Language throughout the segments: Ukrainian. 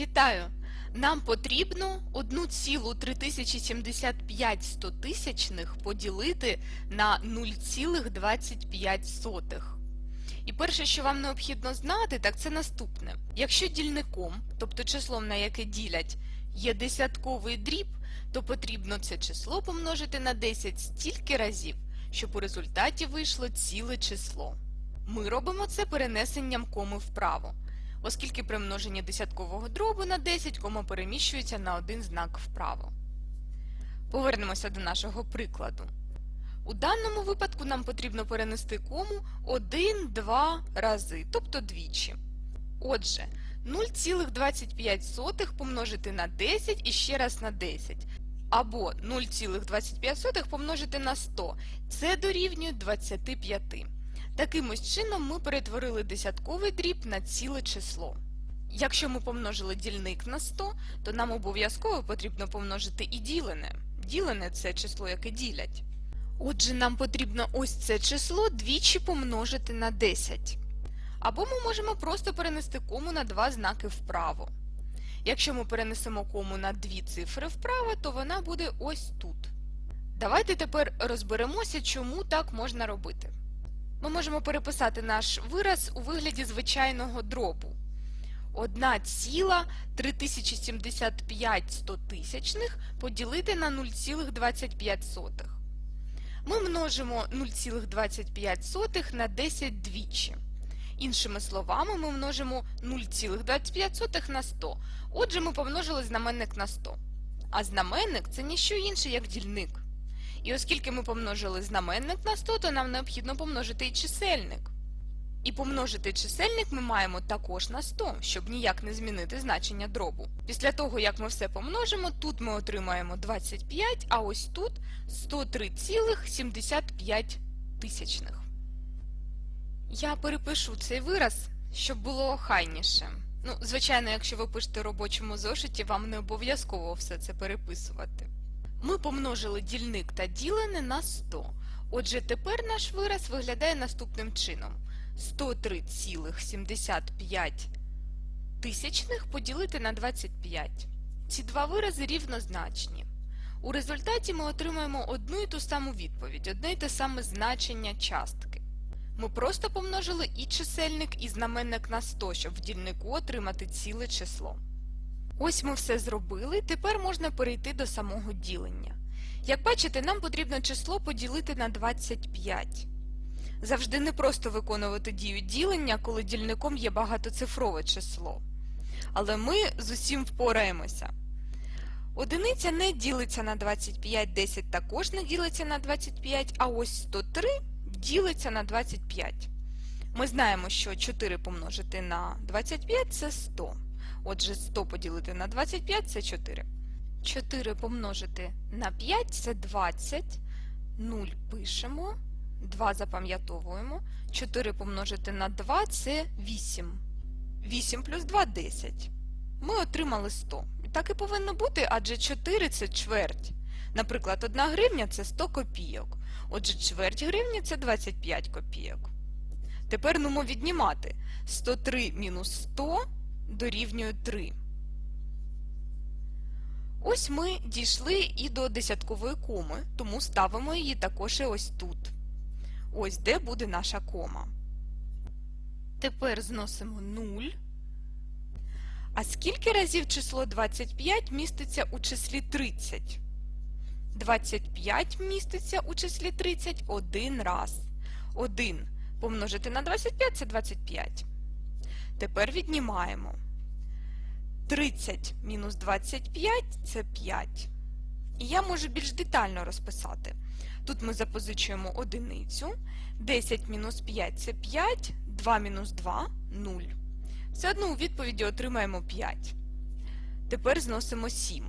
Вітаю! Нам потрібно 1,3075 стотисячних поділити на 0,25. І перше, що вам необхідно знати, так це наступне. Якщо дільником, тобто числом, на яке ділять, є десятковий дріб, то потрібно це число помножити на 10 стільки разів, щоб у результаті вийшло ціле число. Ми робимо це перенесенням коми вправо оскільки при множенні десяткового дробу на 10 кома переміщується на один знак вправо. Повернемося до нашого прикладу. У даному випадку нам потрібно перенести кому 1-2 рази, тобто двічі. Отже, 0,25 помножити на 10 і ще раз на 10. Або 0,25 помножити на 100. Це дорівнює 25. Таким ось чином ми перетворили десятковий дріб на ціле число. Якщо ми помножили дільник на 100, то нам обов'язково потрібно помножити і ділене. Ділене це число, яке ділять. Отже, нам потрібно ось це число двічі помножити на 10. Або ми можемо просто перенести кому на два знаки вправо. Якщо ми перенесемо кому на дві цифри вправо, то вона буде ось тут. Давайте тепер розберемося, чому так можна робити. Ми можемо переписати наш вираз у вигляді звичайного дробу. 1,3075 стотисячних поділити на 0,25. Ми множимо 0,25 на 10 двічі. Іншими словами, ми множимо 0,25 на 100. Отже, ми помножили знаменник на 100. А знаменник це ніщо інше, як дільник. І оскільки ми помножили знаменник на 100, то нам необхідно помножити і чисельник. І помножити чисельник ми маємо також на 100, щоб ніяк не змінити значення дробу. Після того, як ми все помножимо, тут ми отримаємо 25, а ось тут 103,75 тисячних. Я перепишу цей вираз, щоб було охайніше. Ну, звичайно, якщо ви пишете робочому зошиті, вам не обов'язково все це переписувати. Ми помножили дільник та ділене на 100. Отже, тепер наш вираз виглядає наступним чином. 103,75 тисячних поділити на 25. Ці два вирази рівнозначні. У результаті ми отримаємо одну і ту саму відповідь, одне й те саме значення частки. Ми просто помножили і чисельник, і знаменник на 100, щоб в дільнику отримати ціле число. Ось ми все зробили, тепер можна перейти до самого ділення. Як бачите, нам потрібно число поділити на 25. Завжди не просто виконувати дію ділення, коли дільником є багатоцифрове число. Але ми з усім впораємося. Одиниця не ділиться на 25, 10 також не ділиться на 25, а ось 103 ділиться на 25. Ми знаємо, що 4 помножити на 25 це 100. Отже, 100 поділити на 25 це 4. 4 помножити на 5 це 20. 0 пишемо. 2 запам'ятовуємо. 4 помножити на 2 це 8. 8 плюс 2 10. Ми отримали 100. Так і повинно бути, адже 4 це чверть. Наприклад, 1 гривня це 100 копійок. Отже, чверть гривні це 25 копійок. Тепер нумо віднімати. 103 мінус 100 дорівнює 3. Ось ми дійшли і до десяткової коми, тому ставимо її також і ось тут. Ось де буде наша кома. Тепер зносимо 0. А скільки разів число 25 міститься у числі 30? 25 міститься у числі 30 один раз. 1 помножити на 25 це 25. Тепер віднімаємо. 30 мінус 25 це 5. І я можу більш детально розписати. Тут ми запозичуємо одиницю. 10 мінус 5 це 5, 2 мінус 2 0. Все одно у відповіді отримаємо 5. Тепер зносимо 7.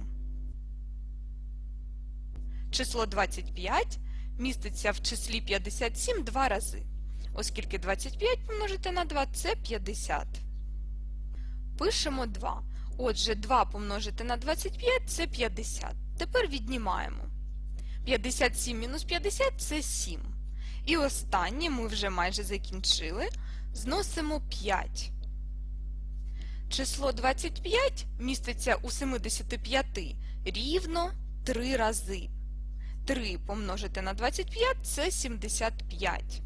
Число 25 міститься в числі 57 два рази. Оскільки 25 помножити на 2 це 50. Пишемо 2. Отже, 2 помножити на 25 це 50. Тепер віднімаємо. 57 мінус 50 це 7. І останнє ми вже майже закінчили. Зносимо 5. Число 25 міститься у 75 рівно 3 рази. 3 помножити на 25 – це 75.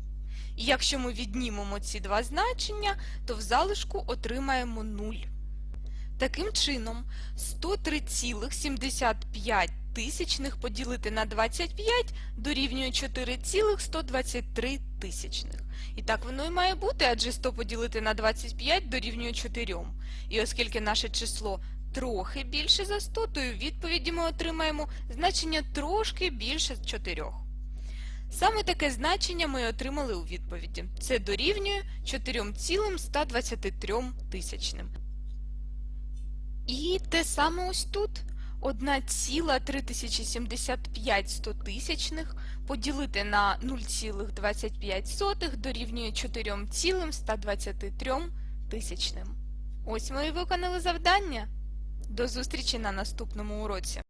І якщо ми віднімемо ці два значення, то в залишку отримаємо 0. Таким чином, 103,75 тисячних поділити на 25 дорівнює 4,123 тисячних. І так воно і має бути, адже 100 поділити на 25 дорівнює 4. І оскільки наше число трохи більше за 100, то у відповіді ми отримаємо значення трошки більше 4. Саме таке значення ми отримали у відповіді. Це дорівнює 4,123 тисячним. І те саме ось тут. 1,3075 стотисячних поділити на 0,25 дорівнює 4,123 тисячним. Ось ми і виконали завдання. До зустрічі на наступному уроці.